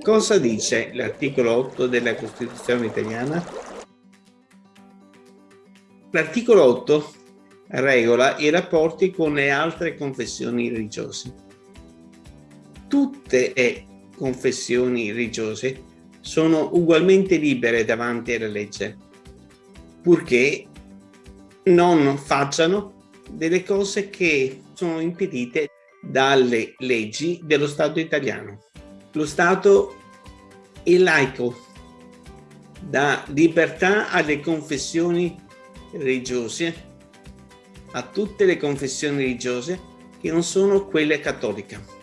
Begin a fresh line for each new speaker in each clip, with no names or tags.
Cosa dice l'articolo 8 della Costituzione italiana? L'articolo 8 regola i rapporti con le altre confessioni religiose. Tutte le confessioni religiose sono ugualmente libere davanti alla legge, purché non facciano delle cose che sono impedite dalle leggi dello Stato italiano. Lo Stato è laico, dà libertà alle confessioni religiose, a tutte le confessioni religiose che non sono quelle cattoliche.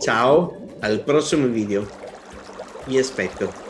Ciao, al prossimo video. Vi aspetto.